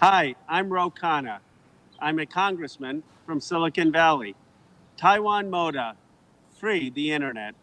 Hi, I'm Ro Khanna. I'm a congressman from Silicon Valley. Taiwan Moda, free the internet.